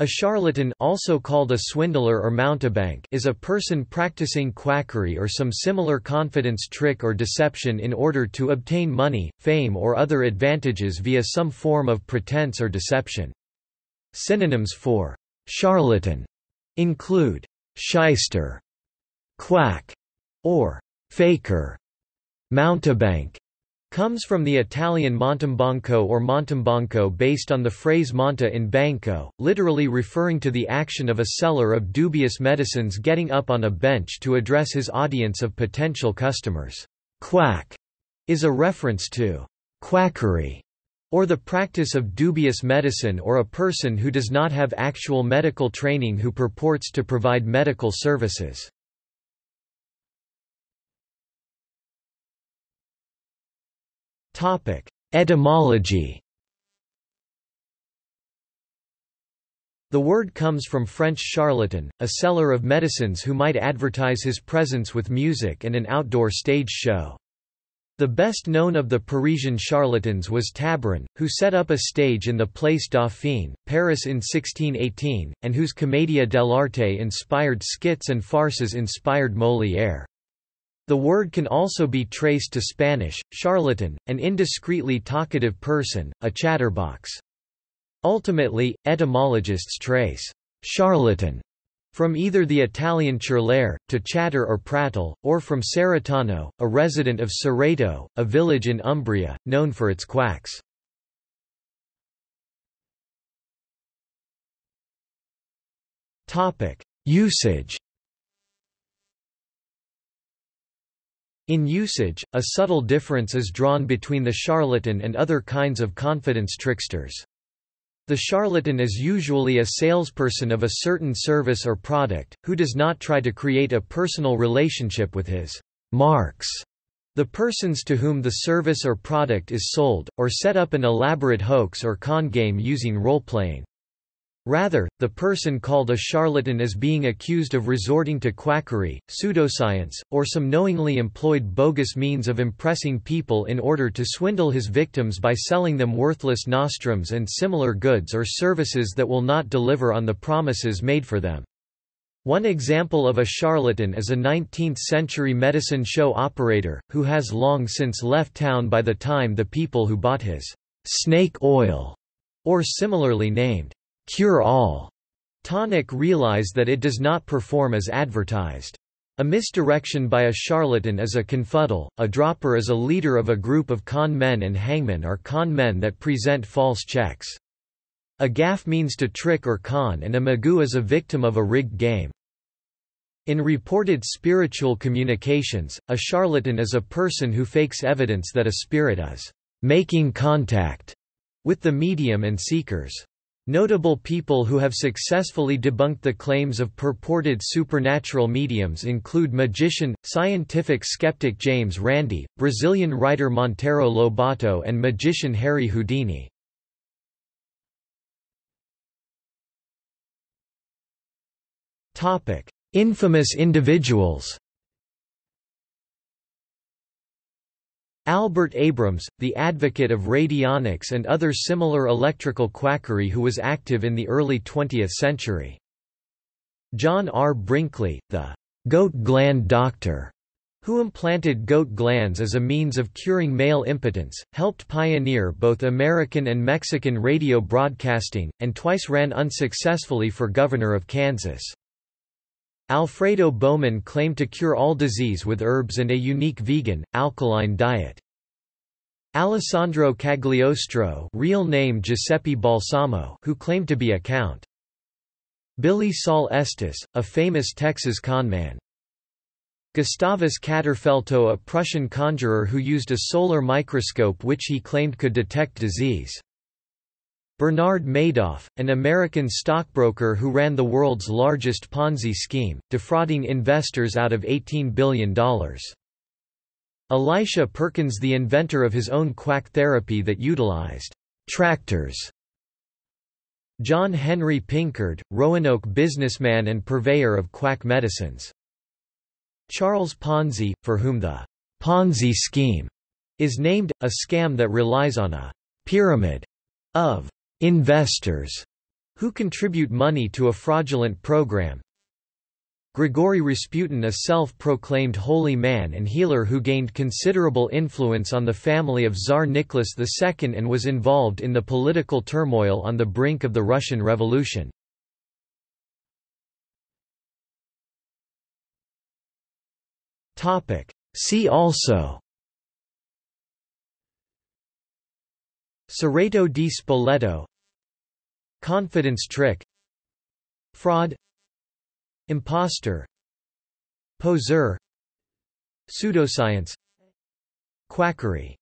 A charlatan also called a swindler or mountebank is a person practicing quackery or some similar confidence trick or deception in order to obtain money, fame or other advantages via some form of pretense or deception. Synonyms for charlatan include shyster, quack, or faker, mountebank, comes from the Italian montambanco or montimbanco based on the phrase monta in banco, literally referring to the action of a seller of dubious medicines getting up on a bench to address his audience of potential customers. Quack is a reference to quackery or the practice of dubious medicine or a person who does not have actual medical training who purports to provide medical services. Topic: Etymology. The word comes from French charlatan, a seller of medicines who might advertise his presence with music and an outdoor stage show. The best known of the Parisian charlatans was Tabarin, who set up a stage in the Place Dauphine, Paris in 1618, and whose Commedia dell'arte inspired skits and farces inspired Molière. The word can also be traced to Spanish, charlatan, an indiscreetly talkative person, a chatterbox. Ultimately, etymologists trace charlatan from either the Italian ciarlare, to chatter or prattle, or from Cerretano, a resident of Cerreto, a village in Umbria, known for its quacks. Usage In usage, a subtle difference is drawn between the charlatan and other kinds of confidence tricksters. The charlatan is usually a salesperson of a certain service or product, who does not try to create a personal relationship with his marks, the persons to whom the service or product is sold, or set up an elaborate hoax or con game using role-playing. Rather, the person called a charlatan is being accused of resorting to quackery, pseudoscience, or some knowingly employed bogus means of impressing people in order to swindle his victims by selling them worthless nostrums and similar goods or services that will not deliver on the promises made for them. One example of a charlatan is a 19th-century medicine show operator, who has long since left town by the time the people who bought his snake oil, or similarly named cure-all tonic realize that it does not perform as advertised. A misdirection by a charlatan is a confuddle, a dropper is a leader of a group of con men and hangmen are con men that present false checks. A gaff means to trick or con and a magoo is a victim of a rigged game. In reported spiritual communications, a charlatan is a person who fakes evidence that a spirit is making contact with the medium and seekers. Notable people who have successfully debunked the claims of purported supernatural mediums include magician, scientific skeptic James Randi, Brazilian writer Monteiro Lobato and magician Harry Houdini. Infamous individuals Albert Abrams, the advocate of radionics and other similar electrical quackery who was active in the early 20th century. John R. Brinkley, the goat gland doctor, who implanted goat glands as a means of curing male impotence, helped pioneer both American and Mexican radio broadcasting, and twice ran unsuccessfully for governor of Kansas. Alfredo Bowman claimed to cure all disease with herbs and a unique vegan, alkaline diet. Alessandro Cagliostro real name Giuseppe Balsamo who claimed to be a count. Billie Sol Estes, a famous Texas conman. Gustavus Katterfelto a Prussian conjurer who used a solar microscope which he claimed could detect disease. Bernard Madoff, an American stockbroker who ran the world's largest Ponzi scheme, defrauding investors out of $18 billion. Elisha Perkins the inventor of his own quack therapy that utilized tractors. John Henry Pinkard, Roanoke businessman and purveyor of quack medicines. Charles Ponzi, for whom the Ponzi scheme is named, a scam that relies on a pyramid of investors who contribute money to a fraudulent program. Grigory Rasputin a self-proclaimed holy man and healer who gained considerable influence on the family of Tsar Nicholas II and was involved in the political turmoil on the brink of the Russian Revolution. See also Segreto di Spoleto Confidence trick Fraud Imposter Poseur Pseudoscience Quackery